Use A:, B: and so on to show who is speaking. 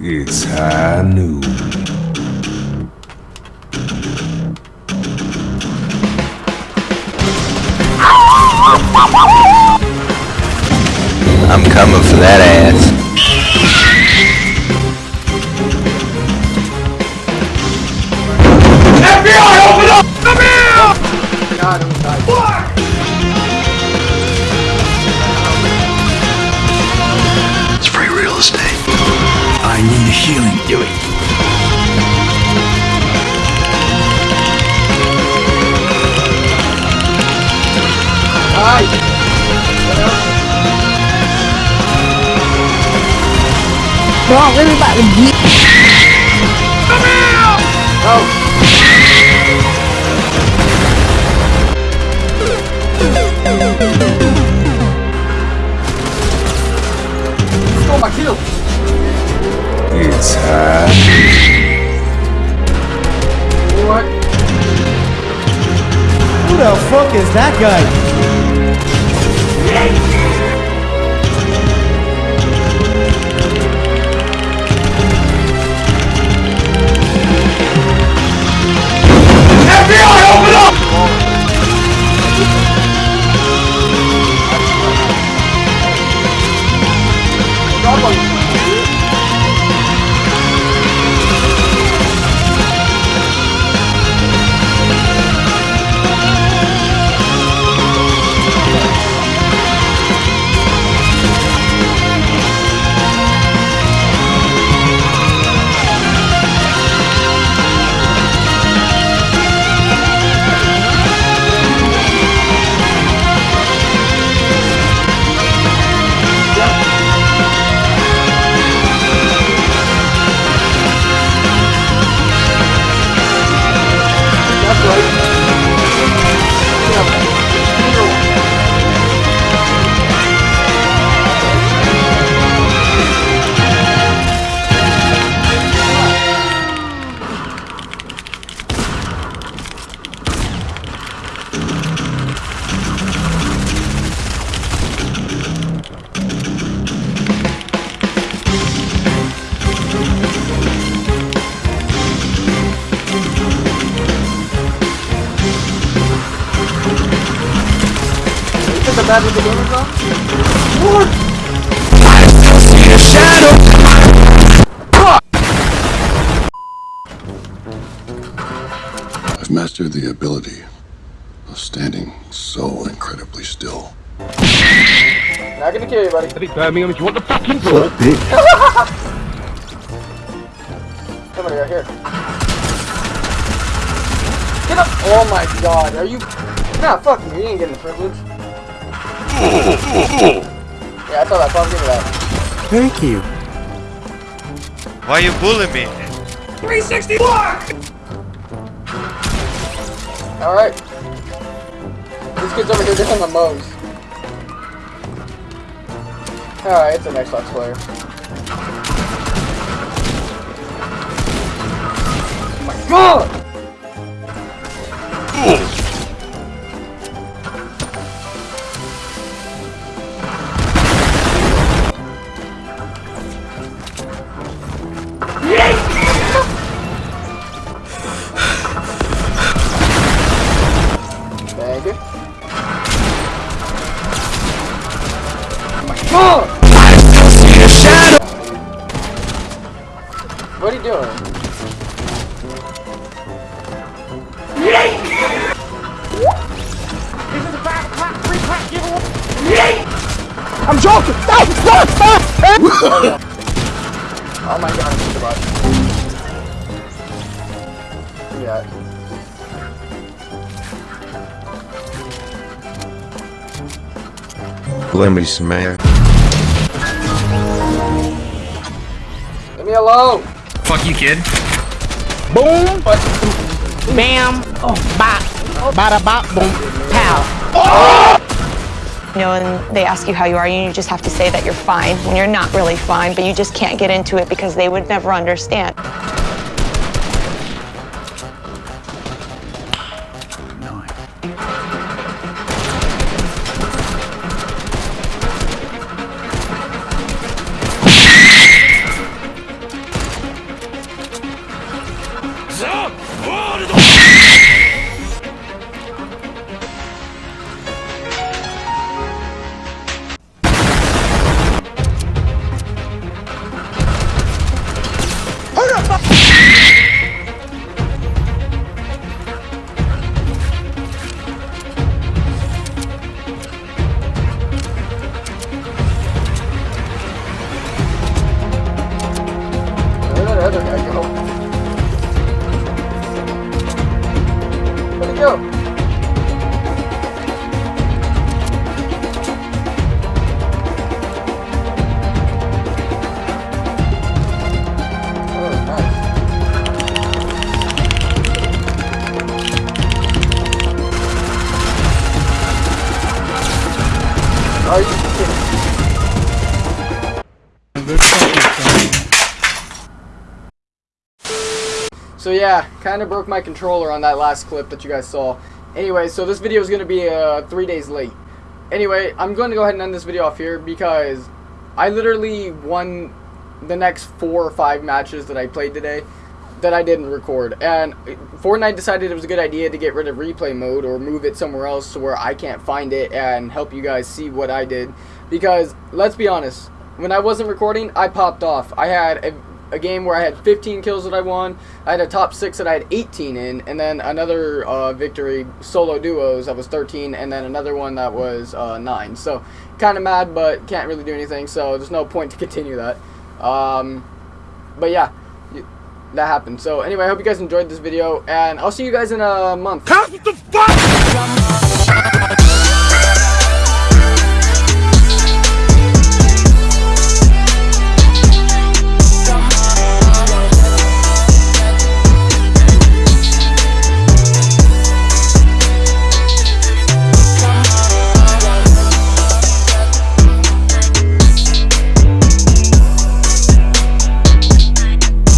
A: It's high noon. I'm coming for that ass. healing. Do it. Ai! Wrong, let me back with you. Come out! Oh. guy. Right What? I still see a shadow! Fuck! I've mastered the ability of standing so incredibly still. Not gonna kill you, buddy. I think Birmingham, if you want the fucking ball. Somebody right here. Get up! Oh my god, are you... Nah, fuck me, you ain't getting the privilege. Yeah, I thought I can't give that. Thank you. Why are you bullying me? 360 block! Alright. These kids over here, they're in the most. Alright, it's an Xbox player. Oh my god! nigga. my god! I see shadow! What are you doing? Yeet! this is a fast clap, free clap giveaway! Yeet! I'm joking! oh my god, I'm just about. Yeah. Let me smack. Leave me alone. Fuck you, kid. Boom. Bam. Oh, bop. Bada bop, boom. Pow. Oh! You know, and they ask you how you are, and you just have to say that you're fine when you're not really fine, but you just can't get into it because they would never understand. Are you kidding? So yeah, kind of broke my controller on that last clip that you guys saw. Anyway, so this video is going to be uh, three days late. Anyway, I'm going to go ahead and end this video off here because I literally won the next four or five matches that I played today that I didn't record. And Fortnite decided it was a good idea to get rid of replay mode or move it somewhere else to where I can't find it and help you guys see what I did. Because, let's be honest, when I wasn't recording, I popped off. I had a, a game where I had 15 kills that I won. I had a top 6 that I had 18 in. And then another uh, victory, solo duos, that was 13. And then another one that was uh, 9. So, kind of mad, but can't really do anything. So, there's no point to continue that. Um, but yeah, that happened. So anyway, I hope you guys enjoyed this video, and I'll see you guys in a month.